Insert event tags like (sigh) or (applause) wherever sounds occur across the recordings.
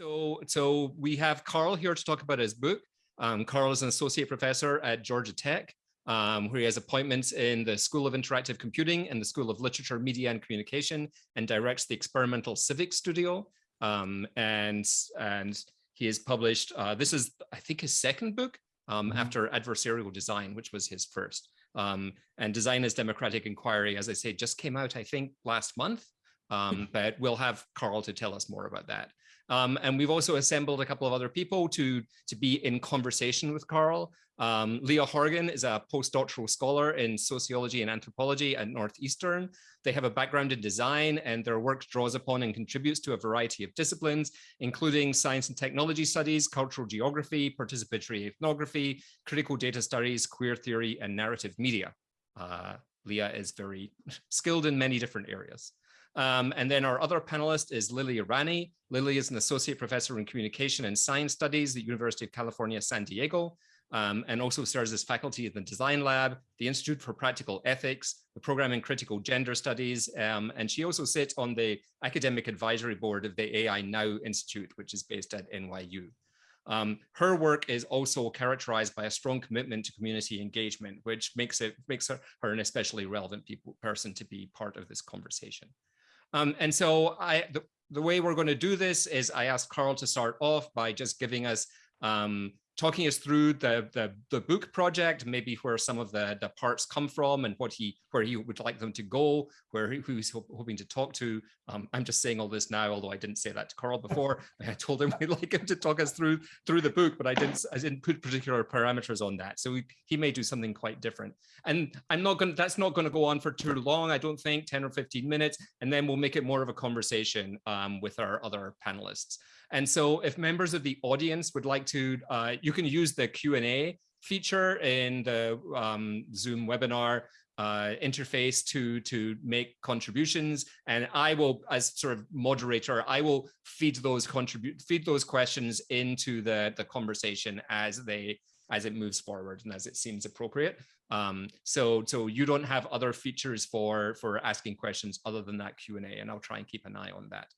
So, so we have Carl here to talk about his book. Um, Carl is an associate professor at Georgia Tech, um, where he has appointments in the School of Interactive Computing and the School of Literature, Media and Communication, and directs the Experimental Civic Studio. Um, and, and he has published, uh, this is, I think, his second book um, mm -hmm. after Adversarial Design, which was his first. Um, and Design as Democratic Inquiry, as I say, just came out, I think, last month. Um, but we'll have Carl to tell us more about that. Um, and we've also assembled a couple of other people to, to be in conversation with Carl. Um, Leah Horgan is a postdoctoral scholar in sociology and anthropology at Northeastern. They have a background in design and their work draws upon and contributes to a variety of disciplines, including science and technology studies, cultural geography, participatory ethnography, critical data studies, queer theory, and narrative media. Uh, Leah is very (laughs) skilled in many different areas. Um, and then our other panelist is Lily Irani. Lily is an associate professor in communication and science studies at the University of California, San Diego, um, and also serves as faculty at the Design Lab, the Institute for Practical Ethics, the program in critical gender studies, um, and she also sits on the academic advisory board of the AI Now Institute, which is based at NYU. Um, her work is also characterized by a strong commitment to community engagement, which makes it makes her, her an especially relevant people, person to be part of this conversation. Um, and so I, the, the way we're going to do this is I asked Carl to start off by just giving us um, talking us through the, the, the book project, maybe where some of the, the parts come from and what he where he would like them to go, where he, who's hoping to talk to. Um, I'm just saying all this now, although I didn't say that to Carl before. (laughs) I told him we'd like him to talk us through through the book, but I didn't I didn't put particular parameters on that. So we, he may do something quite different. And I'm not going to That's not going to go on for too long. I don't think 10 or 15 minutes, and then we'll make it more of a conversation um, with our other panelists. And so if members of the audience would like to, uh, you can use the Q&A feature in the um, Zoom webinar uh, interface to to make contributions. And I will as sort of moderator I will feed those contribute feed those questions into the the conversation as they as it moves forward and as it seems appropriate. Um, so so you don't have other features for for asking questions other than that Q&A and I'll try and keep an eye on that.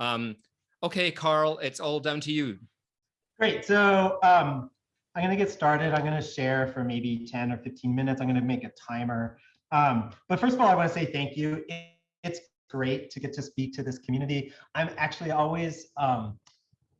Um, Okay, Carl, it's all down to you. Great. So um, I'm going to get started. I'm going to share for maybe 10 or 15 minutes. I'm going to make a timer. Um, but first of all, I want to say thank you. It, it's great to get to speak to this community. I'm actually always um,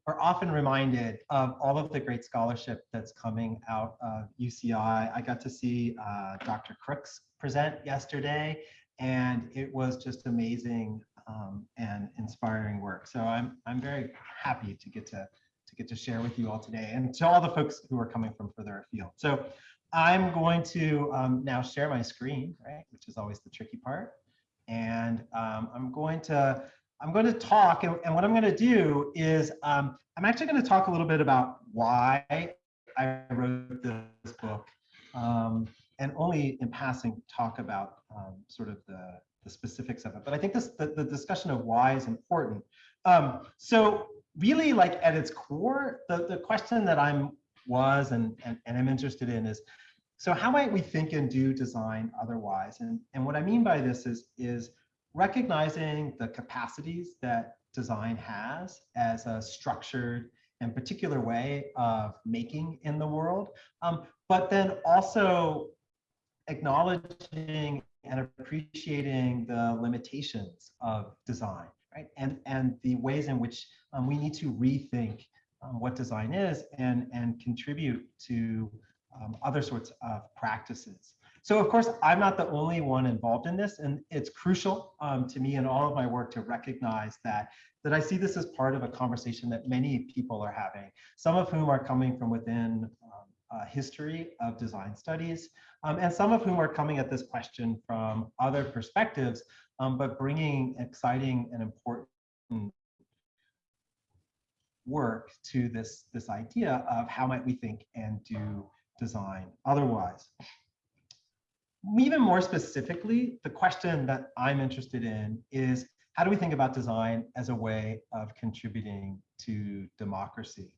or often reminded of all of the great scholarship that's coming out of UCI. I got to see uh, Dr. Crooks present yesterday, and it was just amazing um, and inspiring work. So I'm I'm very happy to get to to get to share with you all today and to all the folks who are coming from further afield. So I'm going to um, now share my screen, right, which is always the tricky part. And um, I'm going to I'm going to talk, and, and what I'm going to do is um, I'm actually going to talk a little bit about why I wrote this book, um, and only in passing talk about um, sort of the the specifics of it. But I think this the, the discussion of why is important. Um, so really like at its core, the, the question that I'm was and, and, and I'm interested in is, so how might we think and do design otherwise? And, and what I mean by this is, is recognizing the capacities that design has as a structured and particular way of making in the world, um, but then also acknowledging and appreciating the limitations of design, right? And, and the ways in which um, we need to rethink um, what design is and, and contribute to um, other sorts of practices. So of course, I'm not the only one involved in this, and it's crucial um, to me in all of my work to recognize that, that I see this as part of a conversation that many people are having, some of whom are coming from within uh, history of design studies, um, and some of whom are coming at this question from other perspectives, um, but bringing exciting and important work to this, this idea of how might we think and do design otherwise. Even more specifically, the question that I'm interested in is how do we think about design as a way of contributing to democracy?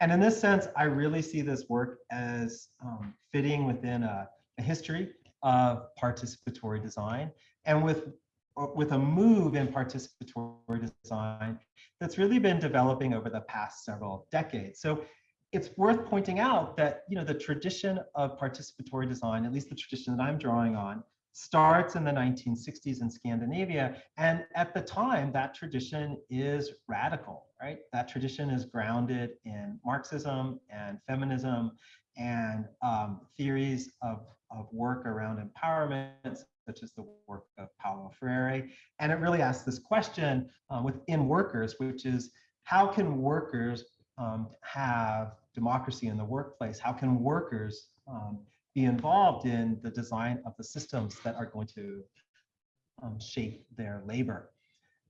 And in this sense, I really see this work as um, fitting within a, a history of participatory design and with with a move in participatory design that's really been developing over the past several decades. So it's worth pointing out that you know the tradition of participatory design, at least the tradition that I'm drawing on, starts in the 1960s in Scandinavia. And at the time, that tradition is radical, right? That tradition is grounded in Marxism and feminism and um, theories of, of work around empowerment, such as the work of Paulo Freire. And it really asks this question um, within workers, which is how can workers um, have democracy in the workplace? How can workers um, be involved in the design of the systems that are going to um, shape their labor?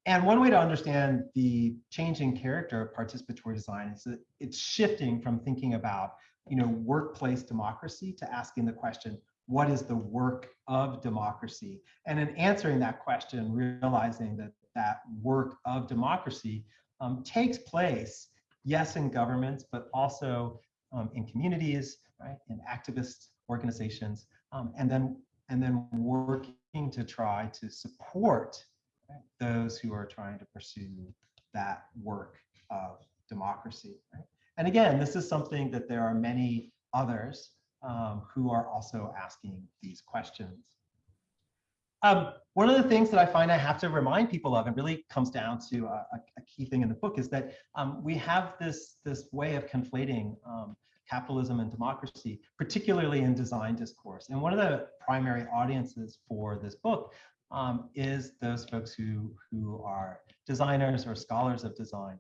And one way to understand the changing character of participatory design is that it's shifting from thinking about you know, workplace democracy to asking the question, what is the work of democracy? And in answering that question, realizing that that work of democracy um, takes place, yes, in governments, but also um, in communities, right, in activist organizations, um, and then and then working to try to support right, those who are trying to pursue that work of democracy. Right? And again, this is something that there are many others um, who are also asking these questions. Um, one of the things that I find I have to remind people of, and really comes down to a, a key thing in the book, is that um, we have this, this way of conflating um, capitalism and democracy, particularly in design discourse. And one of the primary audiences for this book um, is those folks who, who are designers or scholars of design.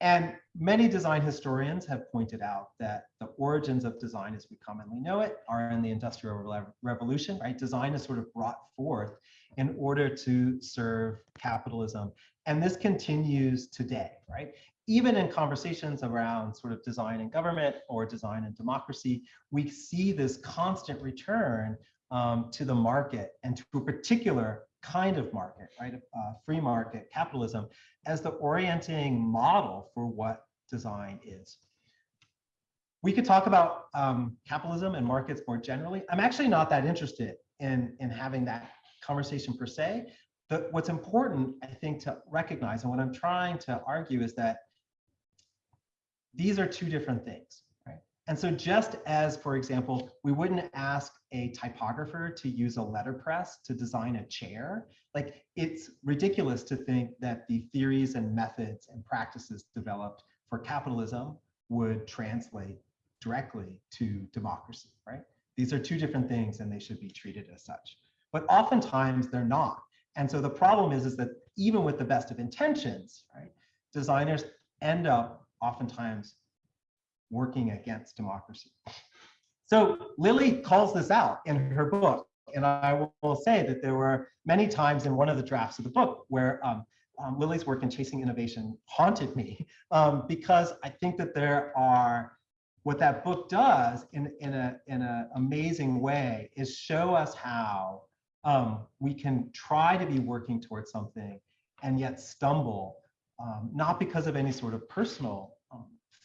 And many design historians have pointed out that the origins of design as we commonly know it are in the Industrial Revolution, right? Design is sort of brought forth in order to serve capitalism. And this continues today, right? Even in conversations around sort of design and government or design and democracy, we see this constant return um, to the market and to a particular kind of market, right? Uh, free market capitalism as the orienting model for what design is. We could talk about um, capitalism and markets more generally. I'm actually not that interested in, in having that conversation per se. But what's important, I think, to recognize, and what I'm trying to argue is that these are two different things. And so just as, for example, we wouldn't ask a typographer to use a letterpress to design a chair, like it's ridiculous to think that the theories and methods and practices developed for capitalism would translate directly to democracy, right? These are two different things and they should be treated as such. But oftentimes they're not. And so the problem is, is that even with the best of intentions, right, designers end up oftentimes working against democracy. So Lily calls this out in her book. And I will say that there were many times in one of the drafts of the book where um, um, Lily's work in Chasing Innovation haunted me (laughs) um, because I think that there are, what that book does in, in an in a amazing way is show us how um, we can try to be working towards something and yet stumble, um, not because of any sort of personal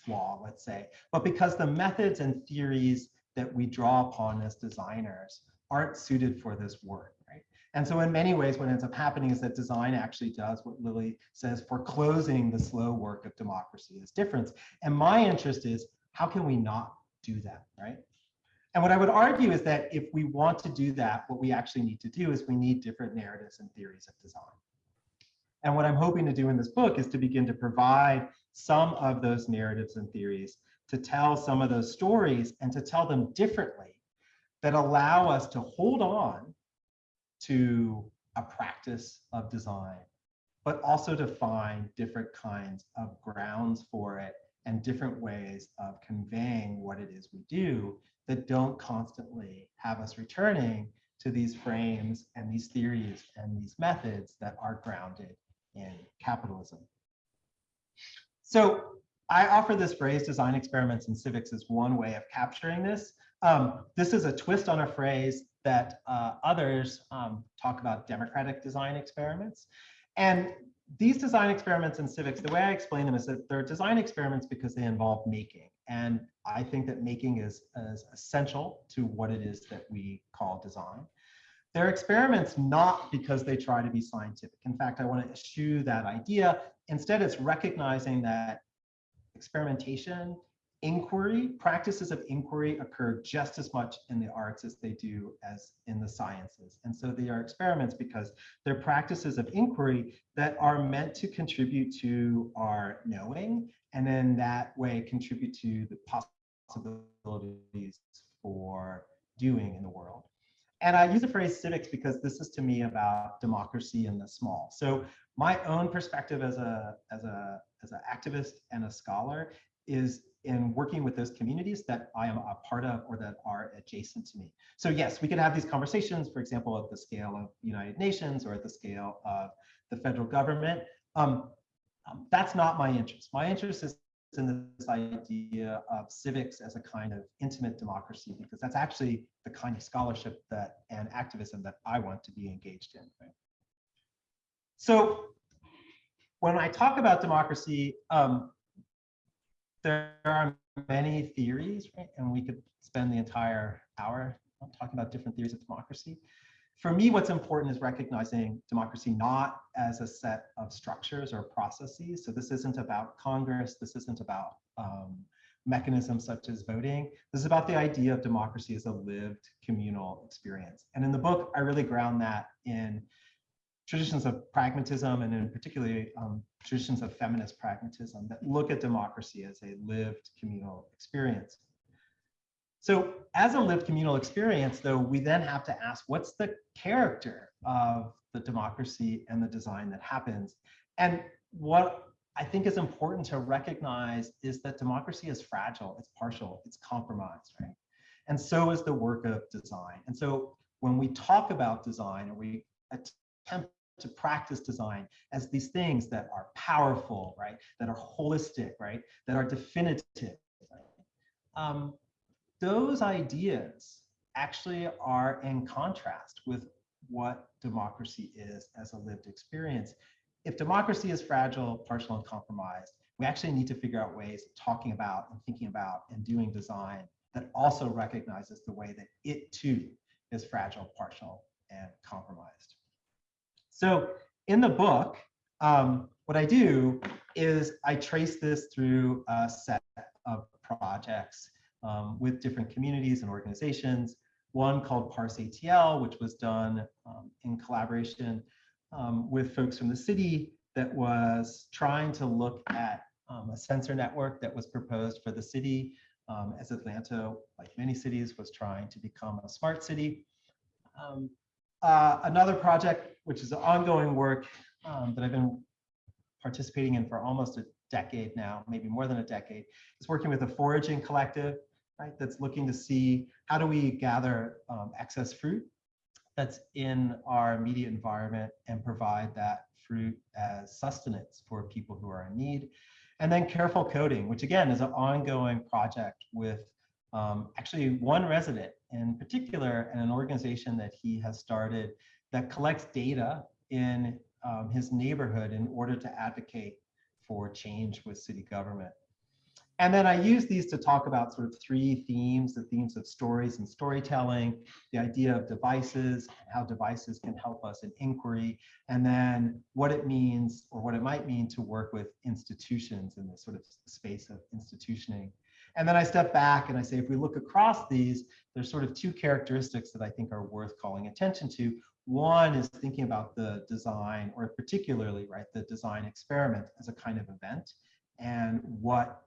flaw, let's say, but because the methods and theories that we draw upon as designers aren't suited for this work, right? And so in many ways, what ends up happening is that design actually does what Lily says, foreclosing the slow work of democracy as difference. And my interest is, how can we not do that, right? And what I would argue is that if we want to do that, what we actually need to do is we need different narratives and theories of design. And what I'm hoping to do in this book is to begin to provide some of those narratives and theories, to tell some of those stories and to tell them differently that allow us to hold on to a practice of design, but also to find different kinds of grounds for it and different ways of conveying what it is we do that don't constantly have us returning to these frames and these theories and these methods that are grounded in capitalism. So I offer this phrase, design experiments in civics, as one way of capturing this. Um, this is a twist on a phrase that uh, others um, talk about democratic design experiments. And these design experiments in civics, the way I explain them is that they're design experiments because they involve making. And I think that making is, is essential to what it is that we call design. they're experiments not because they try to be scientific. In fact, I want to eschew that idea. Instead, it's recognizing that experimentation, inquiry, practices of inquiry occur just as much in the arts as they do as in the sciences. And so they are experiments because they're practices of inquiry that are meant to contribute to our knowing and in that way contribute to the possibilities for doing in the world. And I use the phrase civics because this is to me about democracy in the small. So my own perspective as a as a as an activist and a scholar is in working with those communities that I am a part of or that are adjacent to me. So yes, we could have these conversations, for example, at the scale of United Nations or at the scale of the federal government. Um, um, that's not my interest. My interest is in this idea of civics as a kind of intimate democracy, because that's actually the kind of scholarship that and activism that I want to be engaged in. Right? So when I talk about democracy, um, there are many theories, right? And we could spend the entire hour talking about different theories of democracy. For me, what's important is recognizing democracy not as a set of structures or processes. So this isn't about Congress. This isn't about um, mechanisms such as voting. This is about the idea of democracy as a lived communal experience. And in the book, I really ground that in traditions of pragmatism and in particularly um, traditions of feminist pragmatism that look at democracy as a lived communal experience. So as a lived communal experience, though, we then have to ask, what's the character of the democracy and the design that happens? And what I think is important to recognize is that democracy is fragile, it's partial, it's compromised, right? And so is the work of design. And so when we talk about design or we attempt to practice design as these things that are powerful, right? That are holistic, right? That are definitive. Right? Um, those ideas actually are in contrast with what democracy is as a lived experience. If democracy is fragile, partial, and compromised, we actually need to figure out ways of talking about and thinking about and doing design that also recognizes the way that it too is fragile, partial, and compromised. So in the book, um, what I do is I trace this through a set of projects um, with different communities and organizations. One called Parse ATL, which was done um, in collaboration um, with folks from the city that was trying to look at um, a sensor network that was proposed for the city um, as Atlanta, like many cities, was trying to become a smart city. Uh, another project, which is ongoing work that I've been participating in for almost a decade now, maybe more than a decade, is working with a foraging collective, right? That's looking to see how do we gather um, excess fruit that's in our immediate environment and provide that fruit as sustenance for people who are in need. And then careful coding, which again is an ongoing project with um, actually one resident in particular and an organization that he has started that collects data in um, his neighborhood in order to advocate for change with city government. And then I use these to talk about sort of three themes, the themes of stories and storytelling, the idea of devices, how devices can help us in inquiry, and then what it means or what it might mean to work with institutions in this sort of space of institutioning. And then I step back and I say, if we look across these, there's sort of two characteristics that I think are worth calling attention to. One is thinking about the design, or particularly, right, the design experiment as a kind of event, and what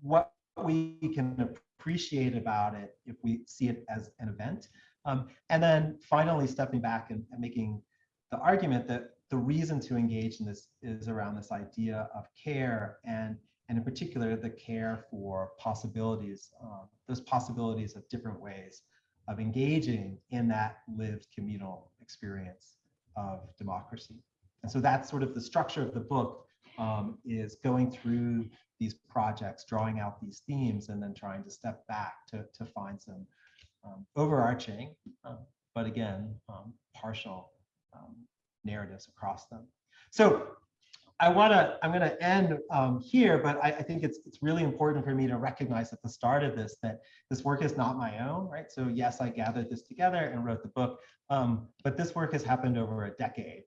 what we can appreciate about it if we see it as an event. Um, and then finally, stepping back and, and making the argument that the reason to engage in this is around this idea of care and and in particular the care for possibilities, um, those possibilities of different ways of engaging in that lived communal experience of democracy. And so that's sort of the structure of the book um, is going through these projects, drawing out these themes, and then trying to step back to, to find some um, overarching, uh, but again, um, partial um, narratives across them. So I want to, I'm going to end um, here, but I, I, think it's it's really important for me to recognize at the start of this that this work is not my own, right? So yes, I gathered this together and wrote the book, um, but this work has happened over a decade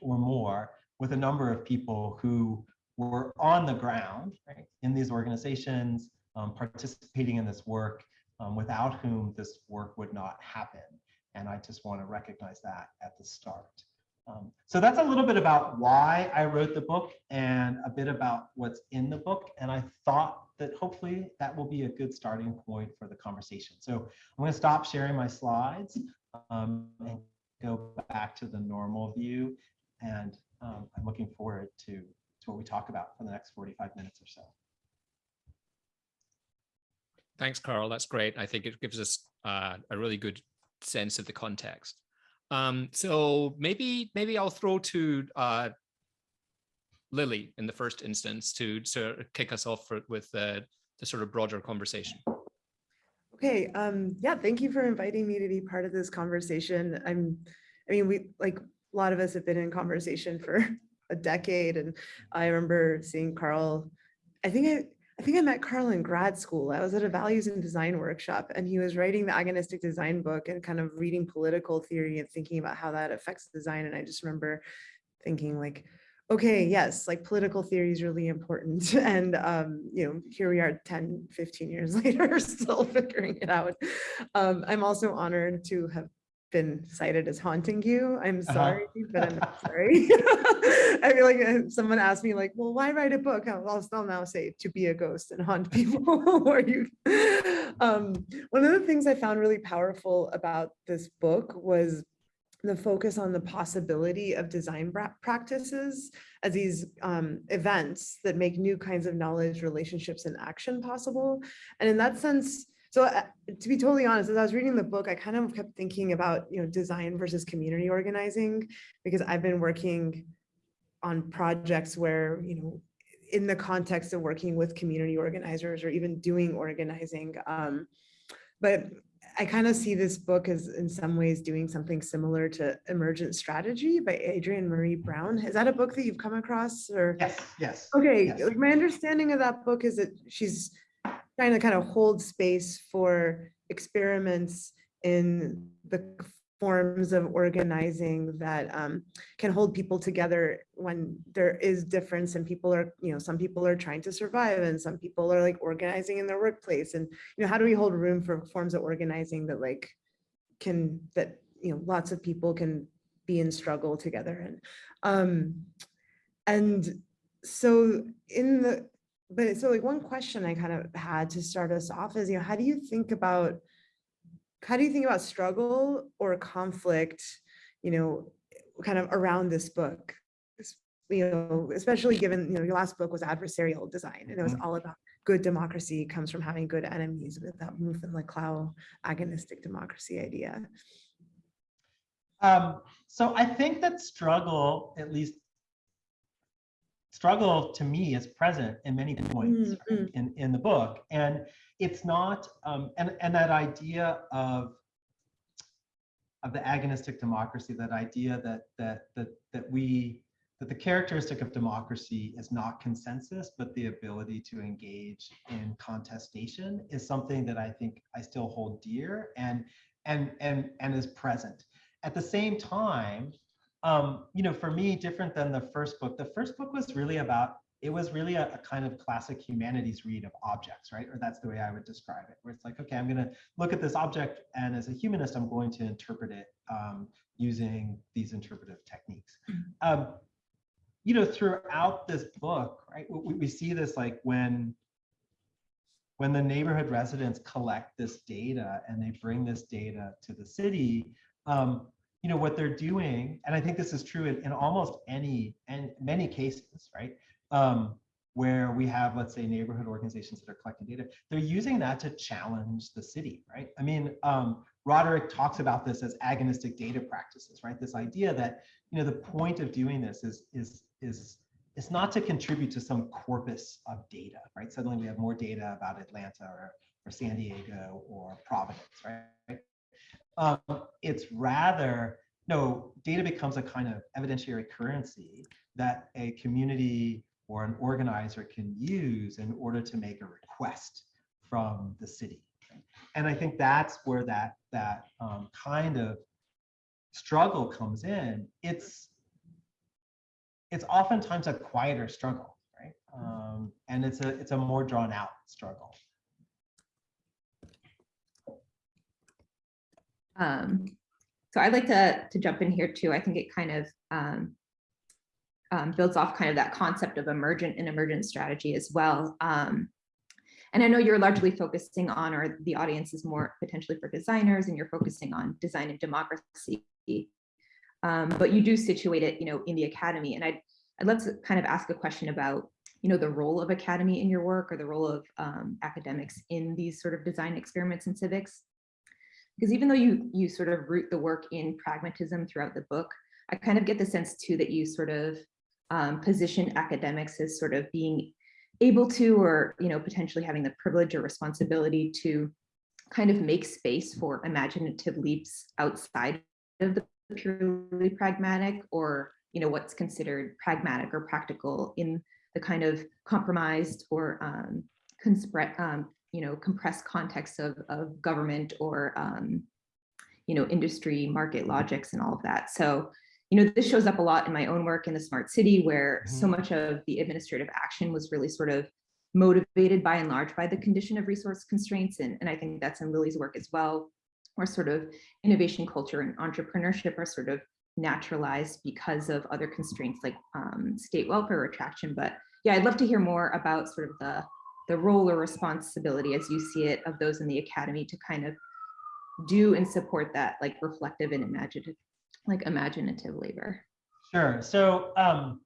or more with a number of people who were on the ground right, in these organizations, um, participating in this work, um, without whom this work would not happen. And I just want to recognize that at the start. Um, so that's a little bit about why I wrote the book and a bit about what's in the book. And I thought that hopefully that will be a good starting point for the conversation. So I'm going to stop sharing my slides um, and go back to the normal view. And um, I'm looking forward to, to what we talk about for the next 45 minutes or so. Thanks, Carl. That's great. I think it gives us uh, a really good sense of the context. Um, so maybe maybe I'll throw to uh, Lily in the first instance to sort of kick us off for, with the, the sort of broader conversation. Okay, um, yeah, thank you for inviting me to be part of this conversation. I'm, I mean, we like a lot of us have been in conversation (laughs) for a decade, and I remember seeing Carl. I think I I think I met Carl in grad school. I was at a values and design workshop and he was writing the agonistic design book and kind of reading political theory and thinking about how that affects design. And I just remember thinking like, okay, yes, like political theory is really important. (laughs) And, um, you know, here we are 10, 15 years (laughs) later, still figuring it out. Um, I'm also honored to have been cited as haunting you. I'm Uh-huh. sorry, but I'm not sorry. (laughs) I feel like uh, someone asked me like, well, why write a book? I'll, I'll still now say to be a ghost and haunt (laughs) people. (laughs) or you, um, one of the things I found really powerful about this book was the focus on the possibility of design practices as these um, events that make new kinds of knowledge, relationships, and action possible. And in that sense, so uh, to be totally honest, as I was reading the book, I kind of kept thinking about, you know, design versus community organizing, because I've been working on projects where, you know, in the context of working with community organizers or even doing organizing. Um, but I kind of see this book as in some ways doing something similar to Emergent Strategy by Adrienne Maree Brown. Is that a book that you've come across or? Yes, yes. Okay, Yes. my understanding of that book is that she's trying to kind of hold space for experiments in the forms of organizing that um, can hold people together when there is difference and people are, you know, some people are trying to survive and some people are like organizing in their workplace. And, you know, how do we hold room for forms of organizing that like can, that, you know, lots of people can be in struggle together and, um, and so in the, but so like one question I kind of had to start us off is, you know, how do you think about, how do you think about struggle or conflict, you know, kind of around this book? You know, especially given, you know, your last book was adversarial design and it was Mhm. all about good democracy comes from having good enemies with that Mouffe and Laclau agonistic democracy idea. Um, so I think that struggle, at least struggle to me is present in many points Mm, right, in, in the book. And it's not, um, and, and that idea of, of the agonistic democracy, that idea that, that, that, that we, that the characteristic of democracy is not consensus, but the ability to engage in contestation is something that I think I still hold dear and, and, and, and is present. At the same time, um, you know, for me, different than the first book, the first book was really about, it was really a, a kind of classic humanities read of objects, right? Or that's the way I would describe it, where it's like, okay, I'm gonna look at this object and as a humanist, I'm going to interpret it um, using these interpretive techniques. Um, you know, throughout this book, right, we, we see this like when when the neighborhood residents collect this data and they bring this data to the city, um, you know, what they're doing, and I think this is true in, in almost any and many cases, right? Um, where we have, let's say, neighborhood organizations that are collecting data, they're using that to challenge the city, right? I mean, um, Roderic talks about this as agonistic data practices, right? This idea that, you know, the point of doing this is is is it's not to contribute to some corpus of data, right? Suddenly we have more data about Atlanta or, or San Diego or Providence, right? Um, it's rather, no, data becomes a kind of evidentiary currency that a community or an organizer can use in order to make a request from the city. And I think that's where that that um, kind of struggle comes in. It's it's oftentimes a quieter struggle, right? Um, and it's a it's a more drawn out struggle. Um, so I'd like to, to jump in here too. I think it kind of um, um, builds off kind of that concept of emergent and emergent strategy as well. Um, and I know you're largely focusing on, or the audience is more potentially for designers and you're focusing on design and democracy. Um, but you do situate it, you know, in the academy. And I'd, I'd love to kind of ask a question about, you know, the role of academy in your work or the role of um, academics in these sort of design experiments in civics because even though you you sort of root the work in pragmatism throughout the book, I kind of get the sense too that you sort of um, position academics as sort of being able to, or you know, potentially having the privilege or responsibility to kind of make space for imaginative leaps outside of the purely pragmatic or you know what's considered pragmatic or practical in the kind of compromised or um, um, you know, compressed context of, of government or, um, you know, industry, market logics and all of that. So, you know, this shows up a lot in my own work in the smart city where so Mhm. much of the administrative action was really sort of motivated by and large by the condition of resource constraints. And, and I think that's in Lily's work as well, where sort of innovation culture and entrepreneurship are sort of naturalized because of other constraints like um, state welfare attraction. But yeah, I'd love to hear more about sort of the the role or responsibility as you see it of those in the academy to kind of do and support that like reflective and imaginative like imaginative labor Sure. So um,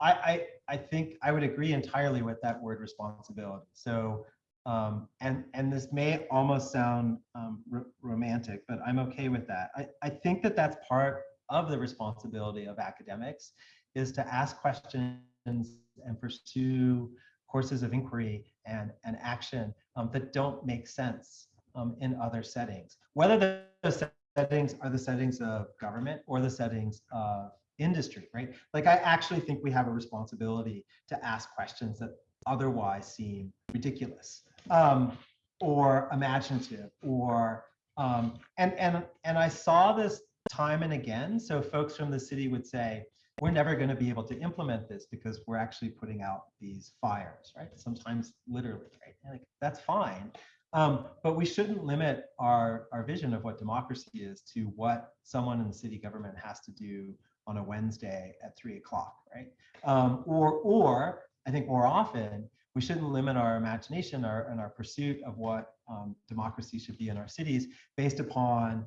I, I I think I would agree entirely with that word responsibility. So um, and and this may almost sound um, romantic, but I'm okay with that. I, I think that that's part of the responsibility of academics is to ask questions and pursue courses of inquiry and, and action um, that don't make sense um, in other settings. Whether those settings are the settings of government or the settings of industry, right? Like I actually think we have a responsibility to ask questions that otherwise seem ridiculous um, or imaginative or um, and and and I saw this time and again. So folks from the city would say, we're never going to be able to implement this because we're actually putting out these fires, right? Sometimes literally, right? Like, that's fine. Um, but we shouldn't limit our, our vision of what democracy is to what someone in the city government has to do on a Wednesday at three o'clock, right? Um, or, or I think more often, we shouldn't limit our imagination our, and our pursuit of what um, democracy should be in our cities based upon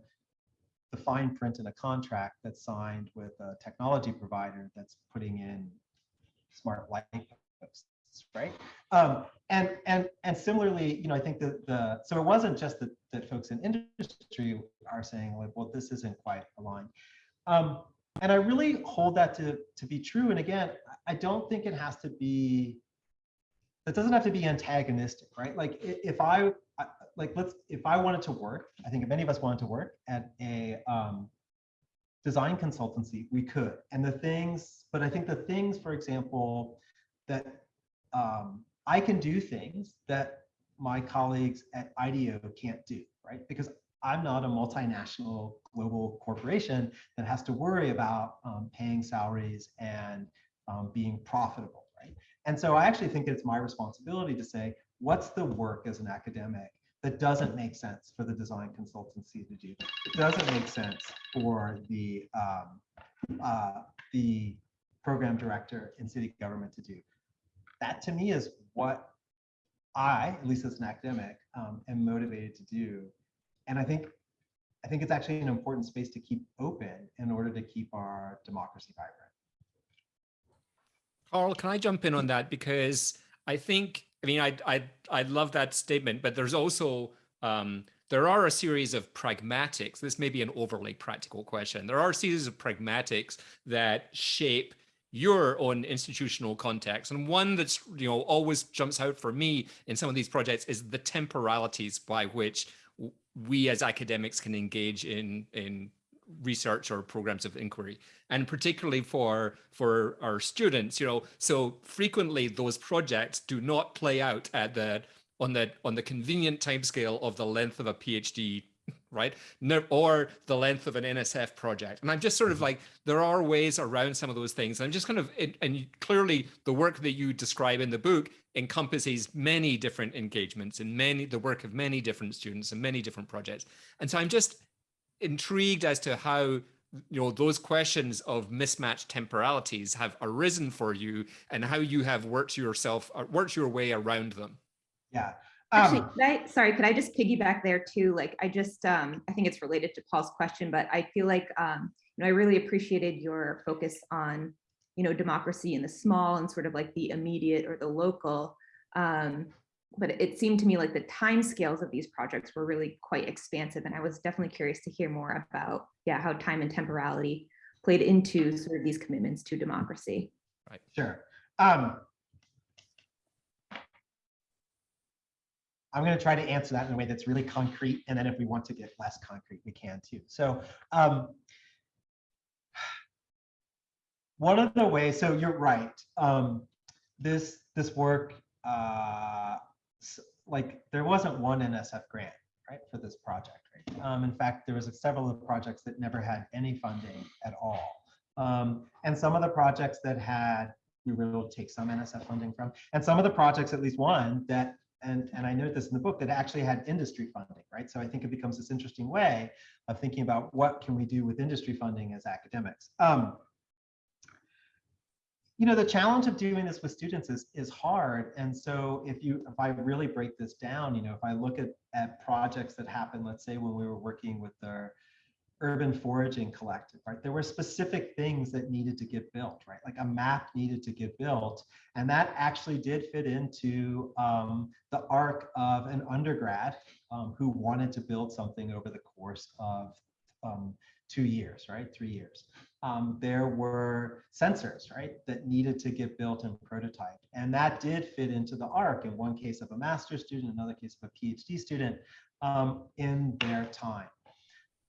the fine print in a contract that's signed with a technology provider that's putting in smart light posts, right? Um, and and and similarly, you know, I think that the so it wasn't just that that folks in industry are saying like, well, this isn't quite aligned. Um, and I really hold that to to be true. And again, I don't think it has to be. That doesn't have to be antagonistic, right? Like if I I- like let's if I wanted to work, I think if any of us wanted to work at a um, design consultancy, we could. And the things, but I think the things, for example, that um, I can do things that my colleagues at IDEO can't do, right? Because I'm not a multinational global corporation that has to worry about um, paying salaries and um, being profitable, right? And so I actually think it's my responsibility to say, what's the work as an academic that doesn't make sense for the design consultancy to do? It doesn't make sense for the um, uh, the program director in city government to do. That to me is what I, at least as an academic, um, am motivated to do. And I think I think it's actually an important space to keep open in order to keep our democracy vibrant. Carl, can I jump in on that? Because I think, I mean, I, I, I love that statement, but there's also, um, there are a series of pragmatics. This may be an overly practical question. There are a series of pragmatics that shape your own institutional context. And one that's, you know, always jumps out for me in some of these projects is the temporalities by which we as academics can engage in, in research or programs of inquiry. And particularly for for our students you know so frequently those projects do not play out at the on the on the convenient timescale of the length of a phd right? Or the length of an nsf project. And i'm just sort of mm-hmm. like there are ways around some of those things. I'm just kind of and- and clearly the work that you describe in the book encompasses many different engagements and many the work of many different students and many different projects. And so i'm just intrigued as to how you know those questions of mismatched temporalities have arisen for you and how you have worked yourself uh, worked your way around them Yeah. Actually, Um, could I, sorry, could I just piggyback there too? Like, I just, um, I think it's related to Paul's question, but I feel like, um, you know, I really appreciated your focus on, you know, democracy in the small and sort of like the immediate or the local. Um, but it seemed to me like the time scales of these projects were really quite expansive, and I was definitely curious to hear more about, yeah, how time and temporality played into sort of these commitments to democracy. Right. Sure. Um, I'm going to try to answer that in a way that's really concrete, and then if we want to get less concrete, we can too. So, um, one of the ways. So you're right. Um, this this work, uh, like there wasn't one NSF grant, right, for this project. Right? Um, in fact, there was several of the projects that never had any funding at all. Um, and some of the projects that had we were able to take some NSF funding from, and some of the projects, at least one, that, and, and I note this in the book, that actually had industry funding, right? So I think it becomes this interesting way of thinking about what can we do with industry funding as academics. Um, you know, the challenge of doing this with students is, is hard. And so if you, if I really break this down, you know, if I look at, at projects that happened, let's say when we were working with our urban foraging collective, right? There were specific things that needed to get built, right? Like a map needed to get built. And that actually did fit into um, the arc of an undergrad um, who wanted to build something over the course of um, two years, right? Three years. Um, there were sensors, right, that needed to get built and prototyped. And that did fit into the arc in one case of a master's student, another case of a PhD student um, in their time.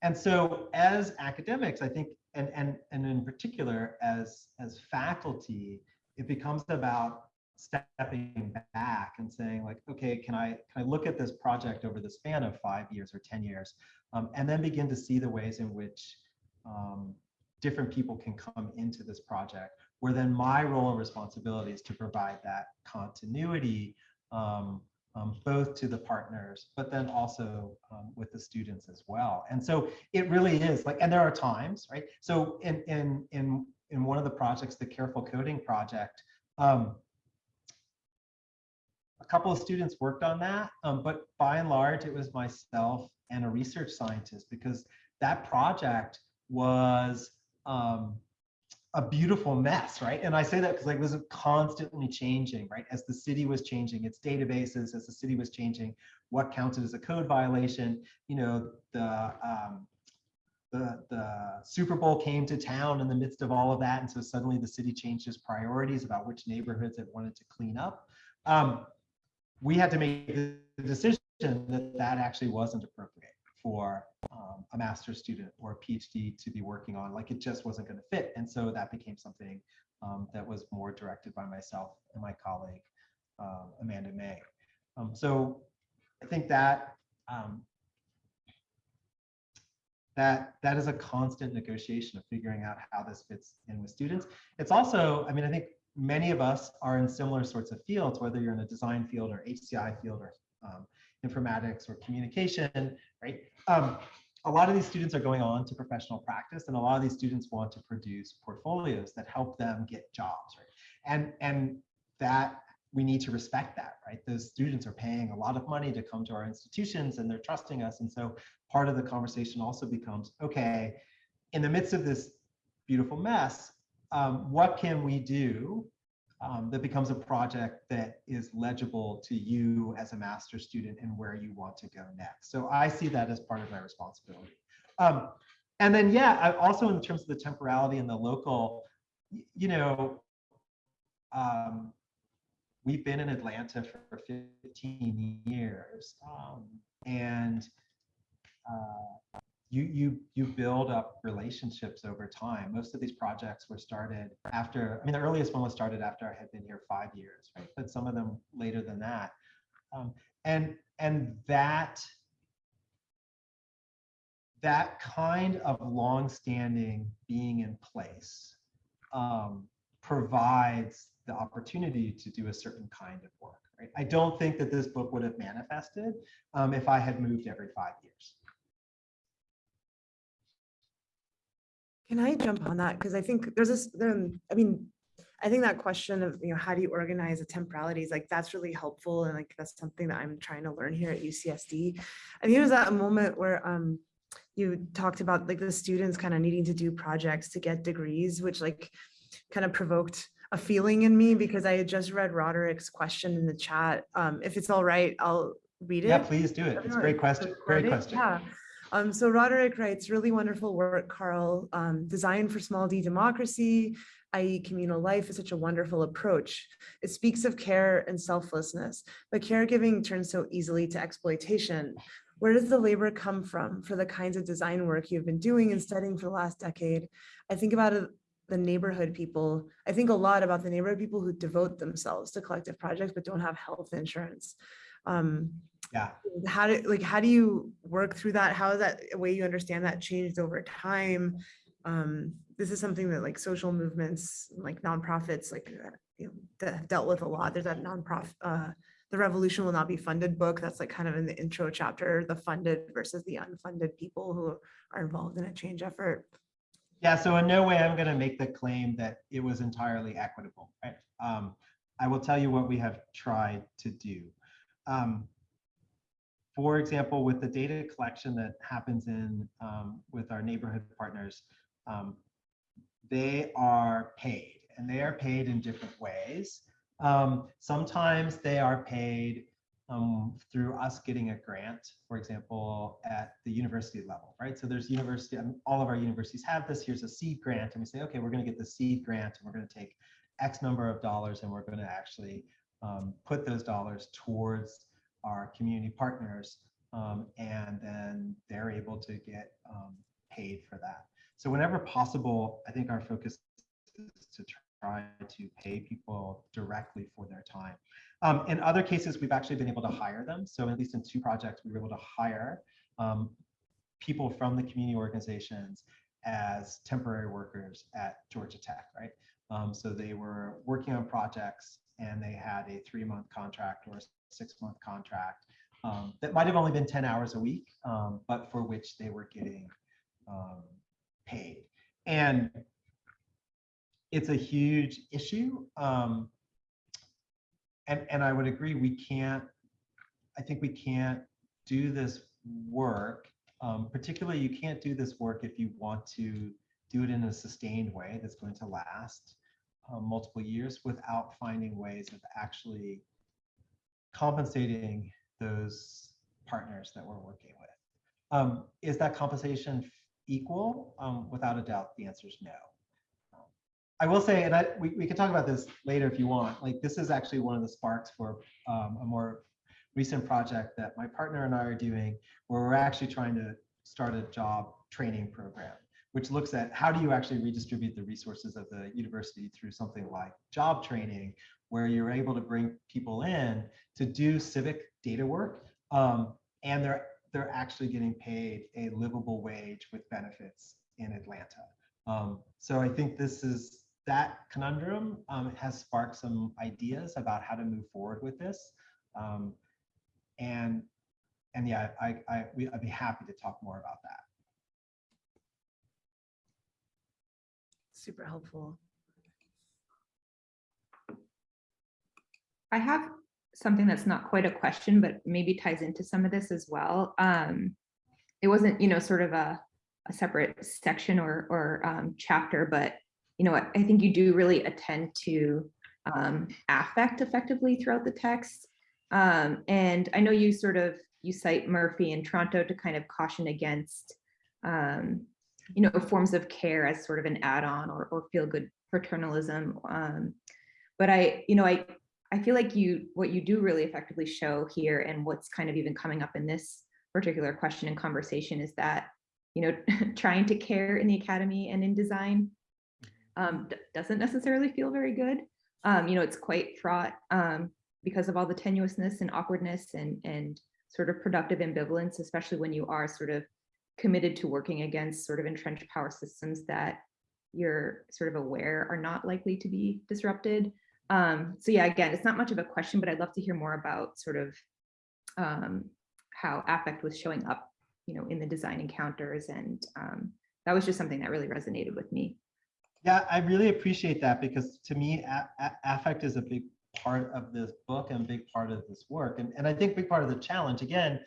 And so as academics, I think, and, and, and in particular as, as faculty, it becomes about stepping back and saying like, okay, can I, can I look at this project over the span of five years or 10 years, um, and then begin to see the ways in which um, different people can come into this project, where then my role and responsibility is to provide that continuity um, um, both to the partners, but then also um, with the students as well. And so it really is like, and there are times, right? So in in in in one of the projects, the Careful Coding project, um, couple of students worked on that, um, but by and large, it was myself and a research scientist because that project was um, a beautiful mess, right? And I say that because like it was constantly changing, right? As the city was changing its databases, as the city was changing what counted as a code violation, you know, the um, the the Super Bowl came to town in the midst of all of that, and so suddenly the city changed its priorities about which neighborhoods it wanted to clean up. Um, we had to make the decision that that actually wasn't appropriate for um, a master's student or a PhD to be working on. Like it just wasn't going to fit. And so that became something um, that was more directed by myself and my colleague, um, Amanda Meng. Um, so I think that um, that that is a constant negotiation of figuring out how this fits in with students. It's also, I mean, I think many of us are in similar sorts of fields, whether you're in a design field or HCI field or um, informatics or communication, right? Um, a lot of these students are going on to professional practice and a lot of these students want to produce portfolios that help them get jobs, right? And, and that we need to respect that, right? Those students are paying a lot of money to come to our institutions and they're trusting us. And so part of the conversation also becomes, okay, in the midst of this beautiful mess, um, what can we do um, that becomes a project that is legible to you as a master student and where you want to go next. So I see that as part of my responsibility. Um, and then, yeah, I also in terms of the temporality and the local, you know, um, we've been in Atlanta for 15 years. Um, and uh, you you you build up relationships over time. Most of these projects were started after. I mean, the earliest one was started after I had been here five years, right? But some of them later than that, um, and and that that kind of long-standing being in place um, provides the opportunity to do a certain kind of work. Right? I don't think that this book would have manifested um, if I had moved every five years. Can I jump on that? Because I think there's this, um, I mean, I think that question of, you know, how do you organize the temporalities, like that's really helpful. And like, that's something that I'm trying to learn here at UCSD. I think it was at a moment where um, you talked about like the students kind of needing to do projects to get degrees, which like kind of provoked a feeling in me because I had just read Roderic's question in the chat. Um, if it's all right, I'll read it. Yeah, please do it. It's a great question. Great question. Yeah. Um, so Roderic writes, really wonderful work, Carl. Um, designed for small d democracy, i.e. communal life is such a wonderful approach. It speaks of care and selflessness, but caregiving turns so easily to exploitation. Where does the labor come from for the kinds of design work you've been doing and studying for the last decade? I think about it, the neighborhood people. I think a lot about the neighborhood people who devote themselves to collective projects but don't have health insurance. Um, Yeah. how do like how do you work through that how has that way you understand that changed over time um this is something that like social movements like nonprofits like uh, you know that have dealt with a lot there's that nonprofit uh the revolution will not be funded book that's like kind of in the intro chapter the funded versus the unfunded people who are involved in a change effort Yeah, so in no way I'm going to make the claim that it was entirely equitable. Right? Um, I will tell you what we have tried to do. Um, for example, with the data collection that happens in um, with our neighborhood partners, um, they are paid and they are paid in different ways. Um, sometimes they are paid um, through us getting a grant, for example, at the university level, right? So there's university, I mean, all of our universities have this, here's a seed grant, and we say, okay, we're gonna get the seed grant, and we're gonna take X number of dollars, and we're gonna actually um, put those dollars towards our community partners, um, and then they're able to get um, paid for that. So whenever possible, I think our focus is to try to pay people directly for their time. Um, in other cases, we've actually been able to hire them. So at least in two projects, we were able to hire um, people from the community organizations as temporary workers at Georgia Tech, right? Um, so they were working on projects and they had a three-month contract or a six-month contract um, that might have only been 10 hours a week, um, but for which they were getting um, paid. And it's a huge issue. Um, and, and I would agree, we can't, I think we can't do this work. Um, particularly, you can't do this work if you want to do it in a sustained way that's going to last uh, multiple years without finding ways of actually compensating those partners that we're working with. Um, is that compensation equal? Um, without a doubt, the answer is no. I will say, and I, we, we can talk about this later if you want, like this is actually one of the sparks for um, a more recent project that my partner and I are doing, where we're actually trying to start a job training program, which looks at how do you actually redistribute the resources of the university through something like job training, where you're able to bring people in to do civic data work, um, and they're they're actually getting paid a livable wage with benefits in Atlanta. Um, so I think this is that conundrum um, has sparked some ideas about how to move forward with this. Um, and and yeah, I, I, we, I'd be happy to talk more about that. super helpful I have something that's not quite a question, but maybe ties into some of this as well. Um, it wasn't, you know, sort of a, a separate section or, or um, chapter, but, you know, I, think you do really attend to um, affect effectively throughout the text. Um, and I know you sort of, you cite Murphy and Tronto to kind of caution against, um, you know, forms of care as sort of an add-on or, or feel-good paternalism. Um, but I, you know, I, I feel like you, what you do really effectively show here and what's kind of even coming up in this particular question and conversation is that, you know, (laughs) trying to care in the academy and in design um, doesn't necessarily feel very good. Um, you know, it's quite fraught um, because of all the tenuousness and awkwardness and, and sort of productive ambivalence, especially when you are sort of committed to working against sort of entrenched power systems that you're sort of aware are not likely to be disrupted. Um, so yeah, again, it's not much of a question, but I'd love to hear more about sort of um, how affect was showing up, you know, in the design encounters. And um, that was just something that really resonated with me. Yeah, I really appreciate that because to me, affect is a big part of this book and big part of this work. And, and I think big part of the challenge, again,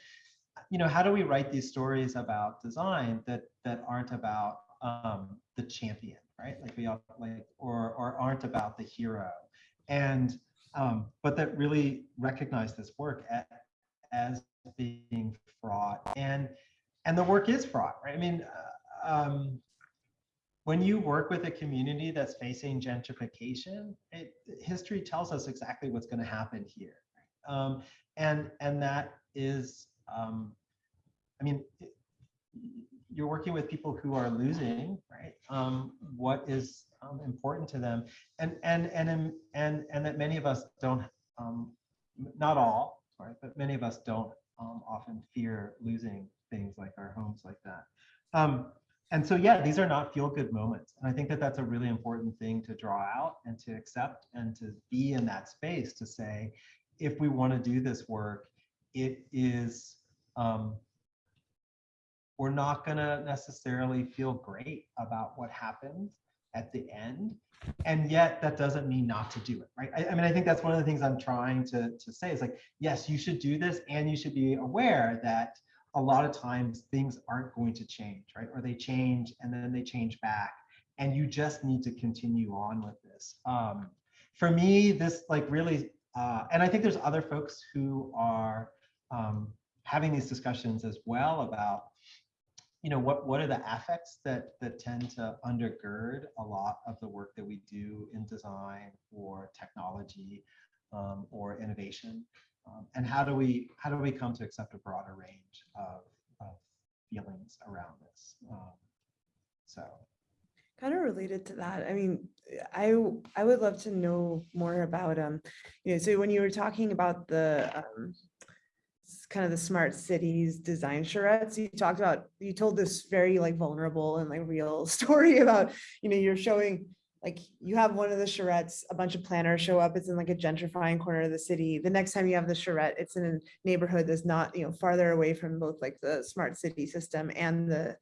you know, how do we write these stories about design that that aren't about um, the champion, right? Like we all like, or or aren't about the hero, and um, but that really recognize this work as, as being fraught, and and the work is fraught, right? I mean, uh, um, when you work with a community that's facing gentrification, it, history tells us exactly what's going to happen here, um, and and that is, um, I mean, it- you're working with people who are losing, right? Um, what is um, important to them, and and and and and that many of us don't, um, not all, but many of us don't um, often fear losing things like our homes like that. Um, and so, yeah, these are not feel good moments. And I think that that's a really important thing to draw out and to accept and to be in that space to say, if we want to do this work, it is, um, we're not going to necessarily feel great about what happens at the end. And yet that doesn't mean not to do it, right? I, I mean, I think that's one of the things I'm trying to, to say is like, yes, you should do this and you should be aware that a lot of times things aren't going to change, right? Or they change and then they change back. And you just need to continue on with this. Um, for me, this like really, uh, and I think there's other folks who are um, having these discussions as well about, you know, what what are the affects that that tend to undergird a lot of the work that we do in design or technology um, or innovation. Um, and how do we how do we come to accept a broader range of, of feelings around this? Um, so kind of related to that i mean i i would love to know more about um you know so when you were talking about the um kind of the smart cities design charrettes. You talked about you told this very like vulnerable and like real (laughs) story about you know you're showing like you have one of the charrettes a bunch of planners show up it's in like a gentrifying corner of the city. The next time you have the charrette it's in a neighborhood that's not you know farther away from both like the smart city system and the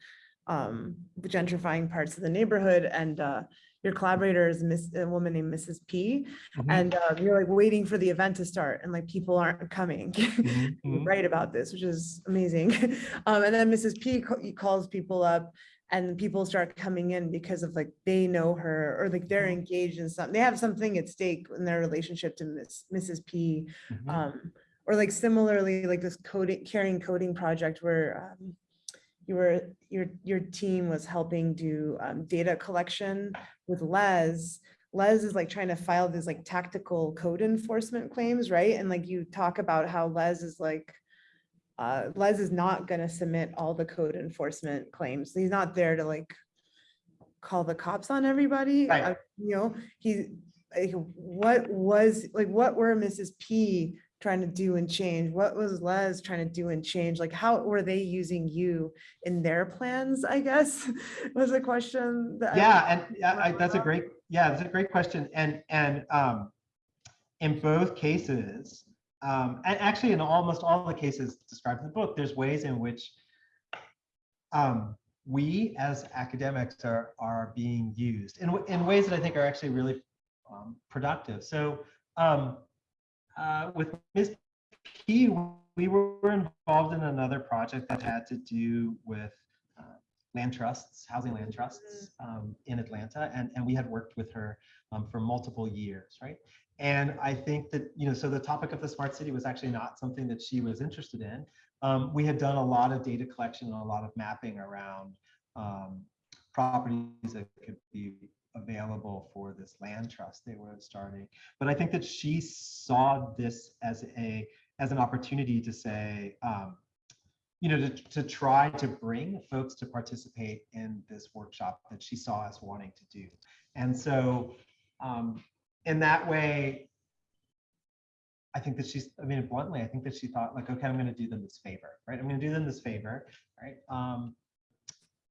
um, the gentrifying parts of the neighborhood and uh, your collaborator is miss, a woman named Mrs. P. Mhm. And uh, you're like waiting for the event to start and like people aren't coming. You mhm. write about this, which is amazing. (laughs) Um, and then Mrs. P ca- calls people up and people start coming in because of like they know her or like they're Mhm. engaged in something. They have something at stake in their relationship to Miss, Mrs. P. Mhm. Um, or like similarly, like this coding, carrying coding project where um, were, your, your team was helping do um, data collection with Les. Les is like trying to file these like tactical code enforcement claims, right? And like you talk about how Les is like, uh, Les is not gonna submit all the code enforcement claims. He's not there to like call the cops on everybody. Right. uh, You know, he, like, what was, like, what were Mrs. P trying to do and change? What was Les trying to do and change? Like, how were they using you in their plans, I guess, (laughs) was a question that. I- yeah and yeah, I, that's a great yeah that's a great question and and um in both cases um and actually in almost all the cases described in the book there's ways in which um we as academics are are being used in, in ways that i think are actually really um, productive so um uh with ms p we were involved in another project that had to do with uh, land trusts, housing land trusts um, in Atlanta, and, and we had worked with her um, for multiple years, right? And I think that, you know, so the topic of the smart city was actually not something that she was interested in. Um, we had done a lot of data collection and a lot of mapping around um, properties that could be available for this land trust they were starting. But I think that she saw this as a as an opportunity to say, um, you know, to, to try to bring folks to participate in this workshop that she saw us wanting to do. And so um, in that way, I think that she's, I mean, bluntly, I think that she thought like, okay, I'm going to do them this favor, right? I'm going to do them this favor, right? Um,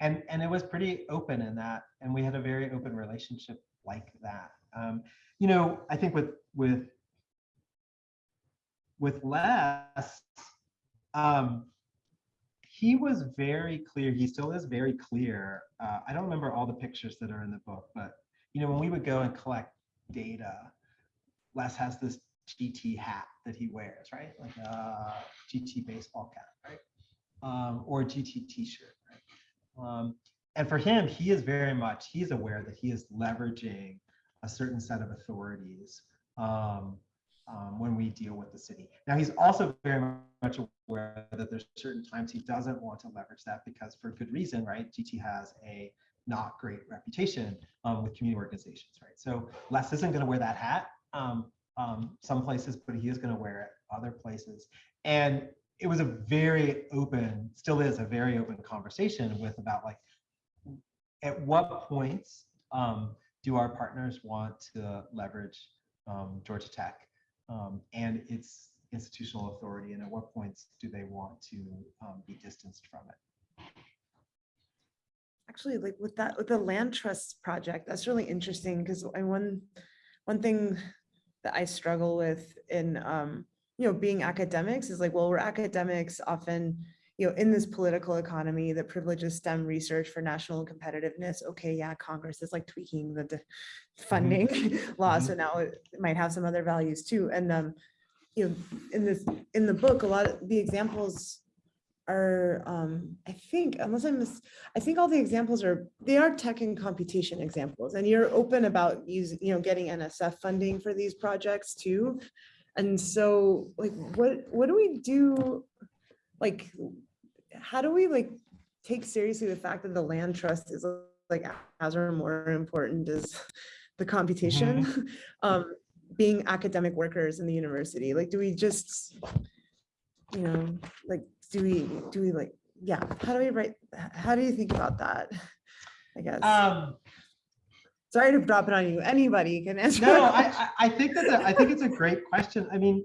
and and it was pretty open in that, and we had a very open relationship like that. Um, you know, I think with with with Les, um, he was very clear. He still is very clear. Uh, I don't remember all the pictures that are in the book, but you know, when we would go and collect data, Les has this GT hat that he wears, right? Like a GT baseball cap, right? Um, or a GT t-shirt? Um, and for him, he is very much, he's aware that he is leveraging a certain set of authorities um, um, when we deal with the city. Now, he's also very much aware that there's certain times he doesn't want to leverage that because for good reason, right? GT has a not great reputation um, with community organizations, right? So Les isn't going to wear that hat um, um, some places, but he is going to wear it other places. And it was a very open, still is a very open conversation with about like, at what points um, do our partners want to leverage um, Georgia Tech um, and its institutional authority, and at what points do they want to um, be distanced from it? Actually, like with that, with the land trust project, that's really interesting because one, one thing that I struggle with in, um, you know, being academics is like, well, we're academics often, you know, in this political economy that privileges STEM research for national competitiveness. Okay, yeah, Congress is like tweaking the funding (laughs) law, so now it might have some other values too. And um, you know, in this in the book, a lot of the examples are, um, I think, unless I miss, I think all the examples are, they are tech and computation examples, and you're open about using, you know, getting NSF funding for these projects too. And so like, what, what do we do? Like, how do we like take seriously the fact that the land trust is like as or more important as the computation? (laughs) Um, being academic workers in the university, like, do we just, you know, like, do we, do we like, yeah, how do we write, how do you think about that? I guess, Um, sorry to drop it on you, anybody can (laughs) answer. No, I. I, think that's a, I think it's a great question. I mean,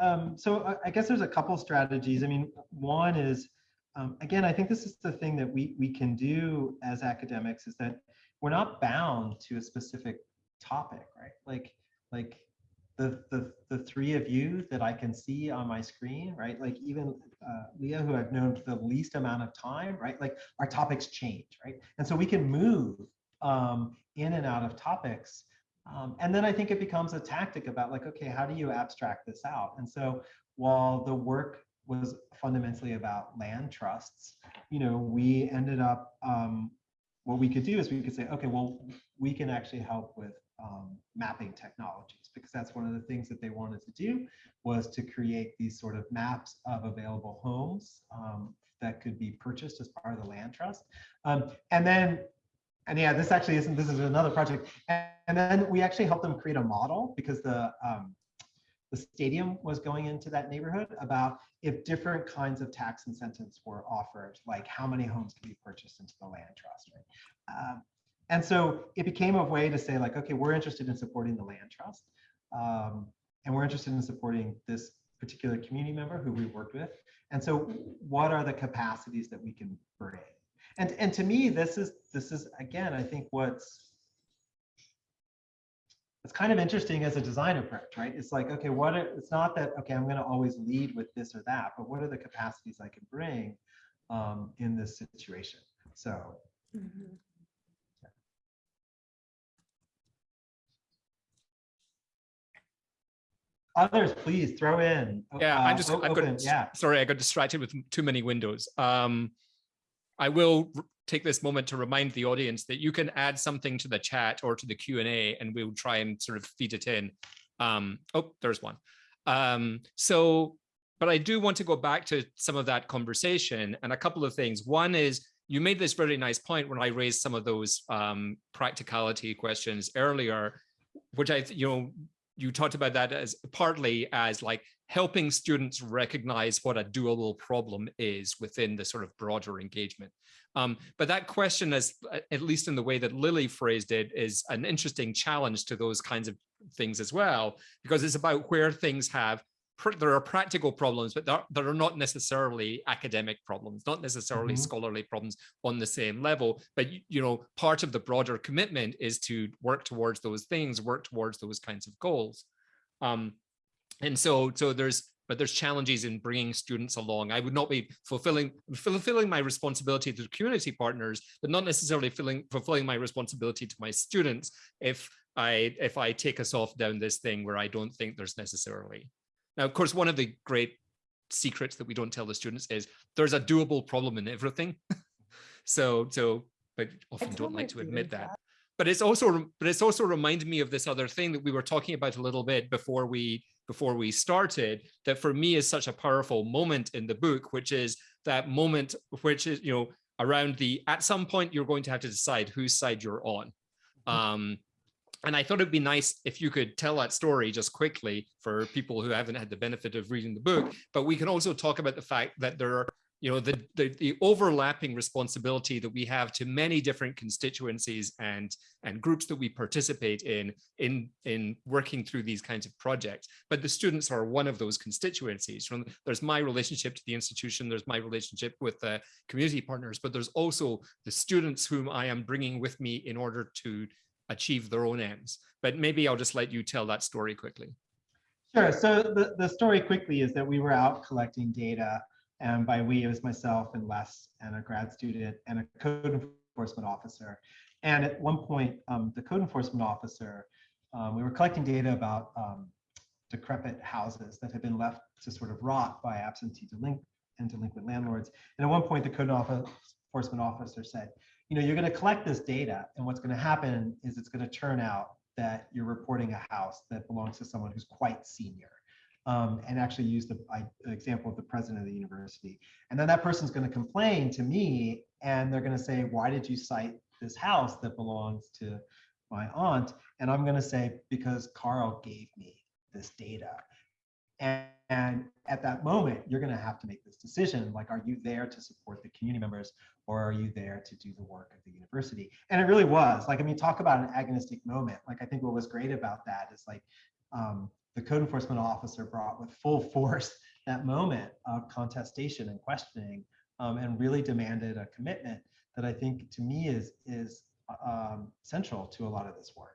um, so I, I guess there's a couple strategies. I mean, one is, um, again, I think this is the thing that we, we can do as academics is that we're not bound to a specific topic, right? Like, like the, the, the three of you that I can see on my screen, right? Like even uh, Leah, who I've known for the least amount of time, right? Like our topics change, right? And so we can move um, in and out of topics. Um, and then I think it becomes a tactic about like, okay, how do you abstract this out? And so while the work was fundamentally about land trusts, you know, we ended up, um, what we could do is we could say, okay, well, we can actually help with um, mapping technologies because that's one of the things that they wanted to do was to create these sort of maps of available homes um, that could be purchased as part of the land trust. Um, and then and yeah, this actually isn't, this is another project. And, and then we actually helped them create a model because the, um, the stadium was going into that neighborhood about if different kinds of tax incentives were offered, like how many homes can be purchased into the land trust, right? Um, and so it became a way to say like, okay, we're interested in supporting the land trust. Um, and we're interested in supporting this particular community member who we worked with. And so what are the capacities that we can bring? And, and to me, this is, this is, again, I think what's, it's kind of interesting as a design approach, right? It's like, okay, what, are, it's not that, okay, I'm gonna always lead with this or that, but what are the capacities I can bring um, in this situation? So, Mhm. others, please throw in. Yeah, uh, I'm just, o- I've open, got, yeah. sorry, I got distracted with too many windows. Um, I will take this moment to remind the audience that you can add something to the chat or to the Q and A and we'll try and sort of feed it in. Um, oh, there's one. Um, so, but I do want to go back to some of that conversation and a couple of things. One is you made this very nice point when I raised some of those um, practicality questions earlier, which I, you know, you talked about that as partly as like helping students recognize what a doable problem is within the sort of broader engagement. Um, but that question is, uh, at least in the way that Lily phrased it, is an interesting challenge to those kinds of things as well, because it's about where things have, there are practical problems, but there, there are not necessarily academic problems, not necessarily Mhm. scholarly problems on the same level. But, you, you know, part of the broader commitment is to work towards those things, work towards those kinds of goals. Um, and so, so there's, but there's challenges in bringing students along. I would not be fulfilling fulfilling my responsibility to community partners, but not necessarily filling, fulfilling my responsibility to my students if I if I take us off down this thing where I don't think there's necessarily. Now, of course, one of the great secrets that we don't tell the students is there's a doable problem in everything. (laughs) so, so, but often don't like to admit students that but it's also but it's also reminded me of this other thing that we were talking about a little bit before we before we started that for me is such a powerful moment in the book which is that moment which is you know around the at some point you're going to have to decide whose side you're on. Um and I thought it'd be nice if you could tell that story just quickly for people who haven't had the benefit of reading the book. But we can also talk about the fact that there are, you know, the, the, the overlapping responsibility that we have to many different constituencies and, and groups that we participate in, in, in working through these kinds of projects. But the students are one of those constituencies. From There's my relationship to the institution, there's my relationship with the community partners, but there's also the students whom I am bringing with me in order to achieve their own ends. But maybe I'll just let you tell that story quickly. Sure. So the, the story quickly is that we were out collecting data, and by we, it was myself and Les and a grad student and a code enforcement officer. And at one point, um, the code enforcement officer, um, we were collecting data about um, decrepit houses that had been left to sort of rot by absentee delinquent and delinquent landlords. And at one point, the code enforcement officer said, you know, you're going to collect this data, and what's going to happen is it's going to turn out that you're reporting a house that belongs to someone who's quite senior. Um, and actually use the I, example of the president of the university. And then that person's going to complain to me, and they're going to say, why did you cite this house that belongs to my aunt? And I'm going to say, because Carl gave me this data. And, and at that moment, you're going to have to make this decision. Like, are you there to support the community members or are you there to do the work of the university? And it really was like, I mean, talk about an agonistic moment. Like, I think what was great about that is like um, the code enforcement officer brought with full force (laughs) that moment of contestation and questioning um, and really demanded a commitment that I think to me is, is um, central to a lot of this work.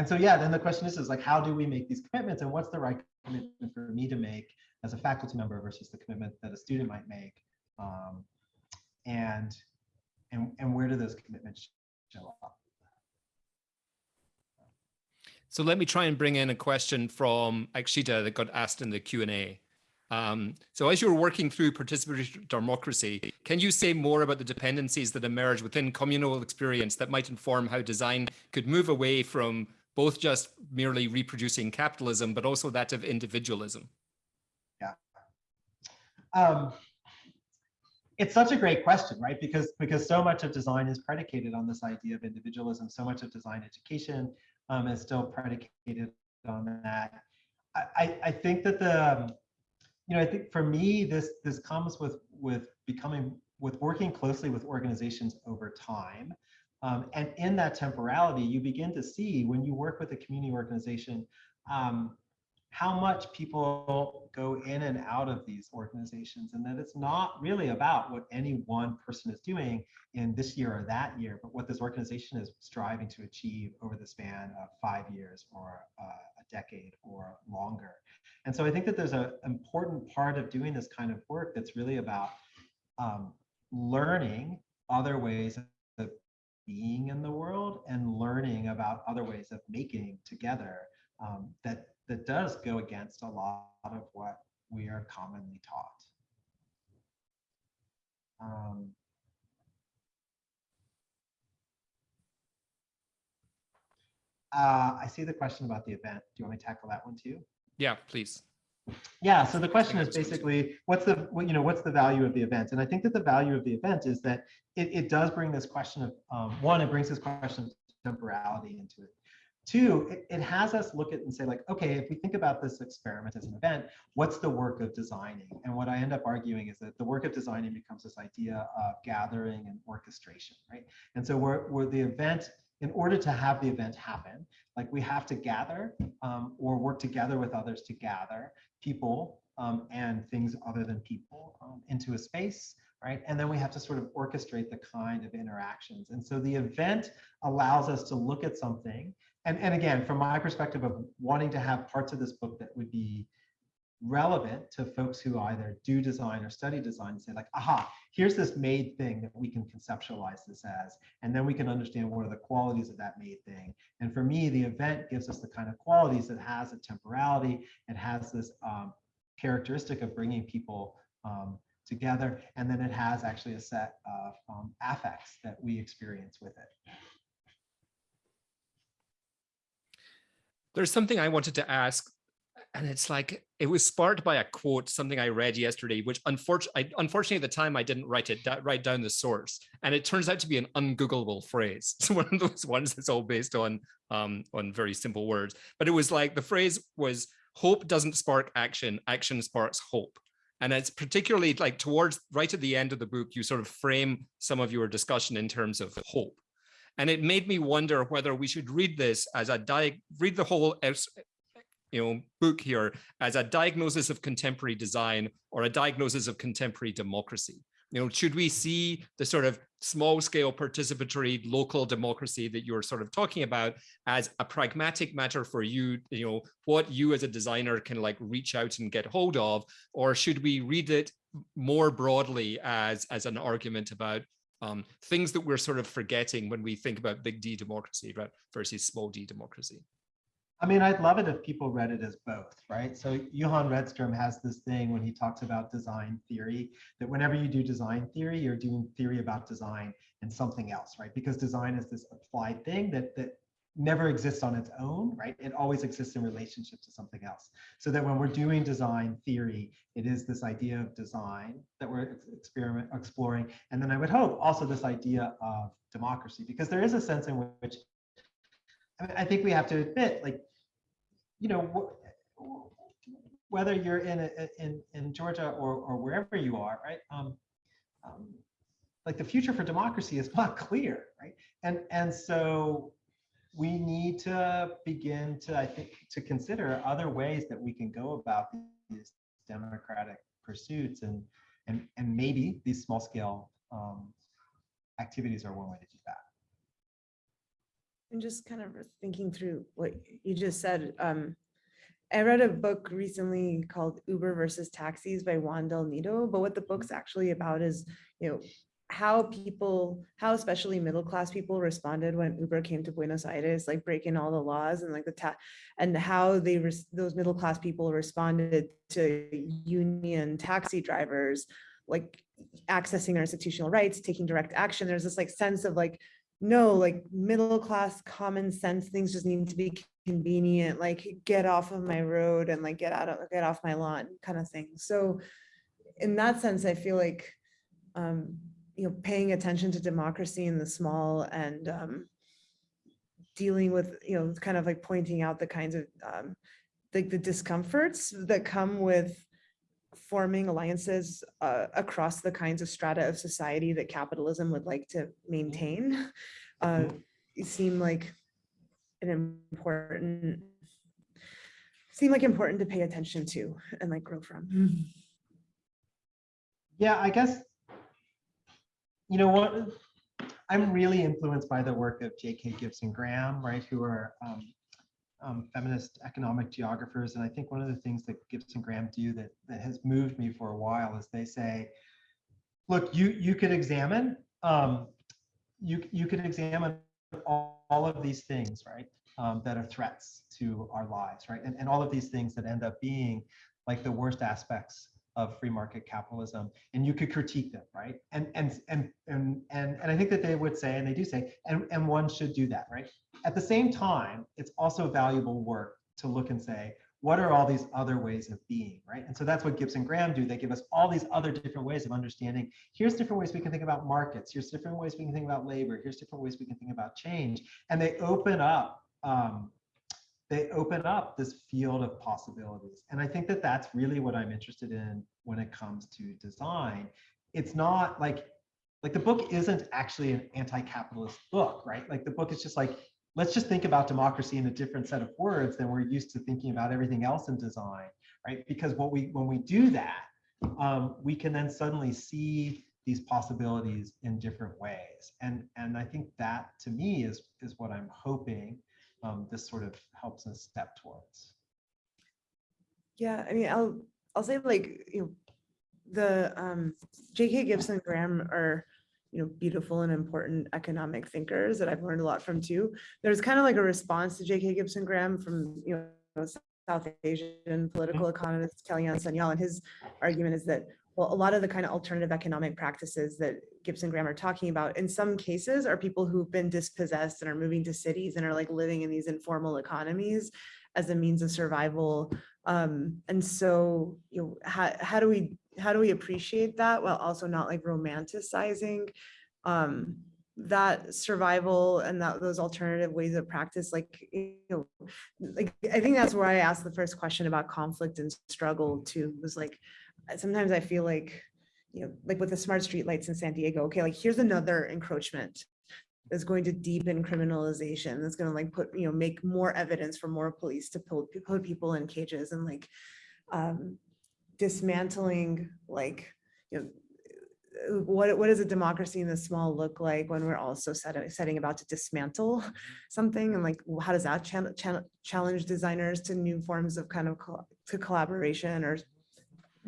And so, yeah, then the question is, is like, how do we make these commitments and what's the right commitment for me to make as a faculty member versus the commitment that a student might make? Um, and, and, and where do those commitments show up? So let me try and bring in a question from Akshita that got asked in the Q&A. Um, so as you're working through participatory democracy, can you say more about the dependencies that emerge within communal experience that might inform how design could move away from both just merely reproducing capitalism, but also that of individualism? Yeah. Um, it's such a great question, right? Because because so much of design is predicated on this idea of individualism. So much of design education um, is still predicated on that. I, I, think that the, um, you know, I think for me, this this comes with with becoming with working closely with organizations over time. Um, and in that temporality, you begin to see when you work with a community organization, um, how much people go in and out of these organizations and that it's not really about what any one person is doing in this year or that year, but what this organization is striving to achieve over the span of five years or uh, a decade or longer. And so I think that there's an important part of doing this kind of work that's really about um, learning other ways being in the world and learning about other ways of making together um, that that does go against a lot of what we are commonly taught. Um, uh, I see the question about the event. Do you want me to tackle that one too? Yeah, please. Yeah, so the question is basically, what's the, you know, what's the value of the event? And I think that the value of the event is that it, it does bring this question of, um, one, it brings this question of temporality into it. Two, it, it has us look at and say like, okay, if we think about this experiment as an event, what's the work of designing? And what I end up arguing is that the work of designing becomes this idea of gathering and orchestration, right? And so we're, we're the event, in order to have the event happen, like we have to gather um, or work together with others to gather people um, and things other than people um, into a space, right? And then we have to sort of orchestrate the kind of interactions. And so the event allows us to look at something. And, and again, from my perspective of wanting to have parts of this book that would be relevant to folks who either do design or study design say like, aha, here's this made thing that we can conceptualize this as, and then we can understand what are the qualities of that made thing. And for me, the event gives us the kind of qualities that has a temporality, it has this um, characteristic of bringing people um, together, and then it has actually a set of um, affects that we experience with it. There's something I wanted to ask, and it's like it was sparked by a quote, something I read yesterday, which unfortunately, unfortunately at the time I didn't write it, write down the source, and it turns out to be an ungoogleable phrase. (laughs) It's one of those ones that's all based on um, on very simple words. But it was like the phrase was hope doesn't spark action, action sparks hope. And it's particularly like towards right at the end of the book, you sort of frame some of your discussion in terms of hope. And it made me wonder whether we should read this as a read the whole you know book here as a diagnosis of contemporary design or a diagnosis of contemporary democracy. You know, should we see the sort of small scale participatory local democracy that you're sort of talking about as a pragmatic matter for you, you know, what you as a designer can like reach out and get hold of, or should we read it more broadly as, as an argument about um, things that we're sort of forgetting when we think about big D democracy right, versus small d democracy? I mean, I'd love it if people read it as both, right? So Johan Redstrom has this thing when he talks about design theory, that whenever you do design theory, you're doing theory about design and something else, right? Because design is this applied thing that, that never exists on its own, right? It always exists in relationship to something else. So that when we're doing design theory, it is this idea of design that we're experiment exploring. And then I would hope also this idea of democracy, because there is a sense in which I, mean, I think we have to admit, like, you know, whether you're in a, in in Georgia or or wherever you are, right? Um, um, like the future for democracy is (laughs) not clear, right? And and so we need to begin to, I think, to consider other ways that we can go about these democratic pursuits, and and and maybe these small scale um, activities are one way to do that. And just kind of thinking through what you just said, um, I read a book recently called Uber versus Taxis by Juan Del Nido, but what the book's actually about is, you know, how people, how especially middle class people responded when Uber came to Buenos Aires, like breaking all the laws and like the ta and how they those middle class people responded to union taxi drivers, like accessing their institutional rights, taking direct action. There's this like sense of like no, like middle class common sense things just need to be convenient, like get off of my road and like get out of get off my lawn kind of thing. So in that sense, I feel like um, you know, paying attention to democracy in the small and um, dealing with, you know, kind of like pointing out the kinds of um, like the discomforts that come with forming alliances uh, across the kinds of strata of society that capitalism would like to maintain uh, seem like an important seem like important to pay attention to and like grow from. Yeah, I guess, you know what, I'm really influenced by the work of J.K. Gibson Graham, right, who are um, um, feminist economic geographers. And I think one of the things that Gibson Graham do that, that has moved me for a while is they say, look, you, you could examine, um, you, you could examine all, all of these things, right, um, that are threats to our lives, right? And, and all of these things that end up being like the worst aspects of free market capitalism and you could critique them right and and and and and, and i think that they would say and they do say and, and one should do that right at the same time it's also valuable work to look and say what are all these other ways of being, right? And so that's what Gibson Graham do. They give us all these other different ways of understanding. Here's different ways we can think about markets. Here's different ways we can think about labor. Here's different ways we can think about change. And they open up, um, they open up this field of possibilities. And I think that that's really what I'm interested in when it comes to design. It's not like, like the book isn't actually an anti-capitalist book, right? Like the book is just like, let's just think about democracy in a different set of words than we're used to thinking about everything else in design, right? Because what we when we do that, um, we can then suddenly see these possibilities in different ways, and and I think that to me is is what I'm hoping um, this sort of helps us step towards. Yeah, I mean, I'll, I'll say like, you know, the um, J.K. Gibson Graham are, you know, beautiful and important economic thinkers that I've learned a lot from too. There's kind of like a response to J.K. Gibson Graham from, you know, South Asian political economist Kalyan Sanyal, and his argument is that, well, a lot of the kind of alternative economic practices that Gibson Graham are talking about, in some cases, are people who've been dispossessed and are moving to cities and are like living in these informal economies as a means of survival. Um, and so, you know, how, how do we, how do we appreciate that while also not like romanticizing um, that survival and that those alternative ways of practice, like, you know, like, I think that's where I asked the first question about conflict and struggle too, was like, sometimes I feel like, you know, like with the smart street lights in San Diego, okay, like here's another encroachment that's going to deepen criminalization, that's gonna like put, you know, make more evidence for more police to put, put people in cages and like um, dismantling like, you know, uh, what, what does a democracy in the small look like when we're also setting, setting about to dismantle something? And like, how does that channel, channel, challenge designers to new forms of kind of co- to collaboration or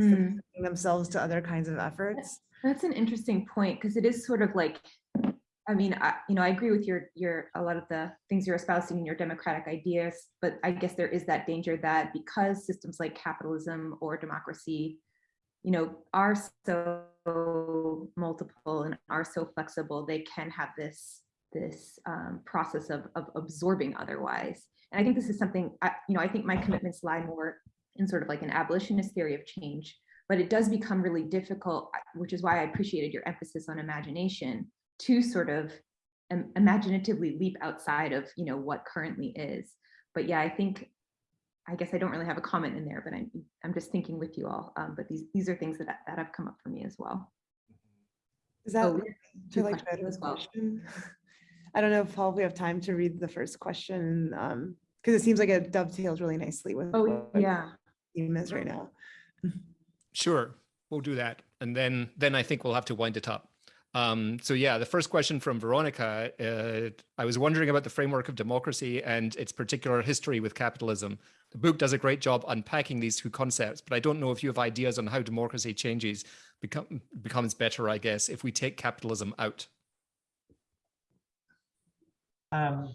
Mm. themselves to other kinds of efforts? That's an interesting point because it is sort of like, I mean, I, you know, I agree with your your a lot of the things you're espousing in your democratic ideas, but I guess there is that danger that because systems like capitalism or democracy, you know, are so multiple and are so flexible, they can have this this um, process of of absorbing otherwise. And I think this is something, I, you know, I think my commitments lie more in sort of like an abolitionist theory of change, but it does become really difficult, which is why I appreciated your emphasis on imagination to sort of um, imaginatively leap outside of, you know, what currently is. But yeah, I think, I guess I don't really have a comment in there, but I'm, I'm just thinking with you all. Um, but these, these are things that, that have come up for me as well. Is that Oh, to like as well. question? (laughs) I don't know if Paul, we have time to read the first question, um, because it seems like it dovetails really nicely with. Oh, yeah. Theme is right now. Sure, we'll do that. And then, then I think we'll have to wind it up. Um, so yeah, the first question from Veronica, uh, I was wondering about the framework of democracy and its particular history with capitalism. The book does a great job unpacking these two concepts, but I don't know if you have ideas on how democracy changes, become, becomes better, I guess, if we take capitalism out. Um,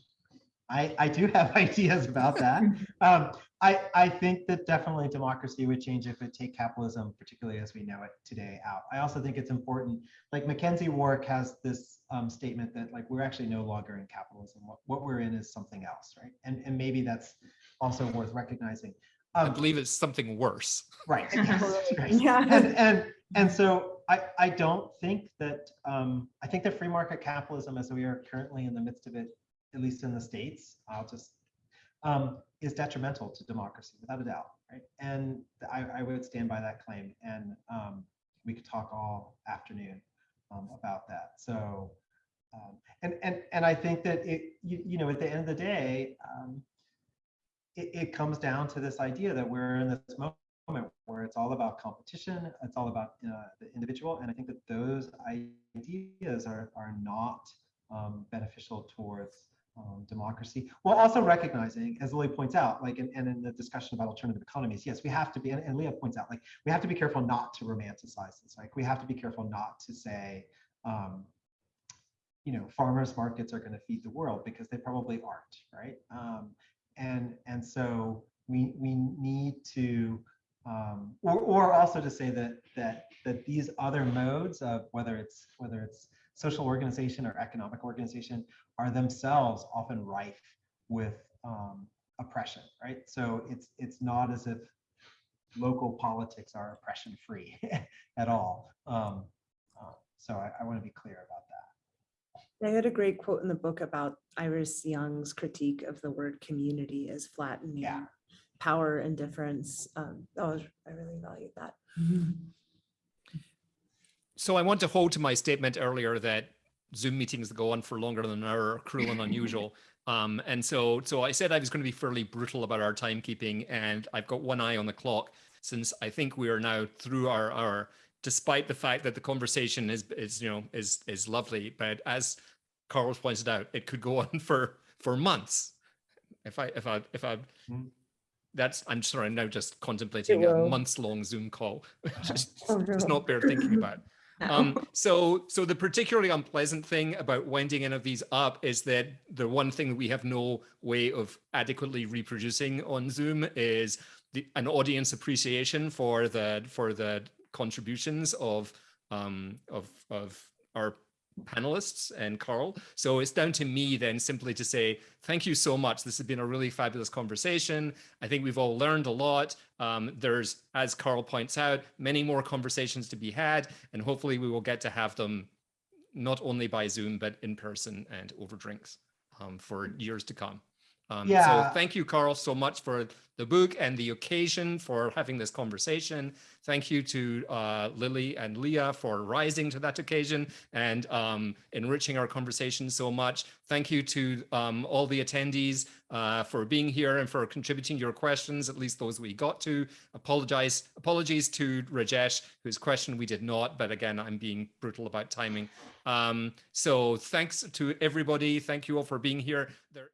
I, I do have (laughs) ideas about that. (laughs) Um, I, I think that definitely democracy would change if we take capitalism, particularly as we know it today, out. I also think it's important, like McKenzie Wark has this um, statement that like we're actually no longer in capitalism. What, what we're in is something else, right? And, and maybe that's also worth recognizing. I Um, believe it's something worse. Right. (laughs) yes, right. Yeah. And, and, and so I, I don't think that, um, I think that free market capitalism as we are currently in the midst of it, at least in the States, I'll just, um, is detrimental to democracy without a doubt, right? And I, I would stand by that claim and, um, we could talk all afternoon, um, about that. So, um, and, and, and I think that it, you, you know, at the end of the day, um, it, it comes down to this idea that we're in this moment where it's all about competition, it's all about uh, the individual, and I think that those ideas are are not um, beneficial towards um, democracy. While also recognizing, as Lily points out, like and, and in the discussion about alternative economies, yes, we have to be, and, and Leah points out, like we have to be careful not to romanticize this. Like we have to be careful not to say, um, you know, farmers markets are going to feed the world because they probably aren't, right? Um, and and so we we need to um, or, or also to say that that that these other modes of whether it's whether it's social organization or economic organization are themselves often rife with um, oppression, right? So it's it's not as if local politics are oppression free (laughs) at all. Um, uh, so I, I want to be clear about that. I had a great quote in the book about Iris Young's critique of the word community as flattening Yeah. power and difference. Um, oh, I really valued that. So I want to hold to my statement earlier that Zoom meetings that go on for longer than an hour are cruel and unusual. (laughs) Um, and so, so I said I was going to be fairly brutal about our timekeeping, and I've got one eye on the clock since I think we are now through our hour, despite the fact that the conversation is is you know is is lovely. But as Carl pointed out, it could go (laughs) on for for months. If I if I if I Mm. that's I'm sorry, I'm now just contemplating a will. months long Zoom call, (laughs) which is Oh, just no. not bear thinking about. No. Um, so, so the particularly unpleasant thing about winding any of these up is that the one thing that we have no way of adequately reproducing on Zoom is the, an audience appreciation for the for the contributions of um, of of our panelists and Carl. So it's down to me then simply to say thank you so much. This has been a really fabulous conversation. I think we've all learned a lot. Um, there's, as Carl points out, many more conversations to be had, and hopefully we will get to have them not only by Zoom, but in person and over drinks um, for years to come. Um, Yeah. So thank you, Carl, so much for the book and the occasion for having this conversation. Thank you to uh, Lily and Leah for rising to that occasion and um, enriching our conversation so much. Thank you to um, all the attendees uh, for being here and for contributing your questions, at least those we got to. Apologize, apologies to Rajesh, whose question we did not, but again, I'm being brutal about timing. Um, so thanks to everybody. Thank you all for being here. There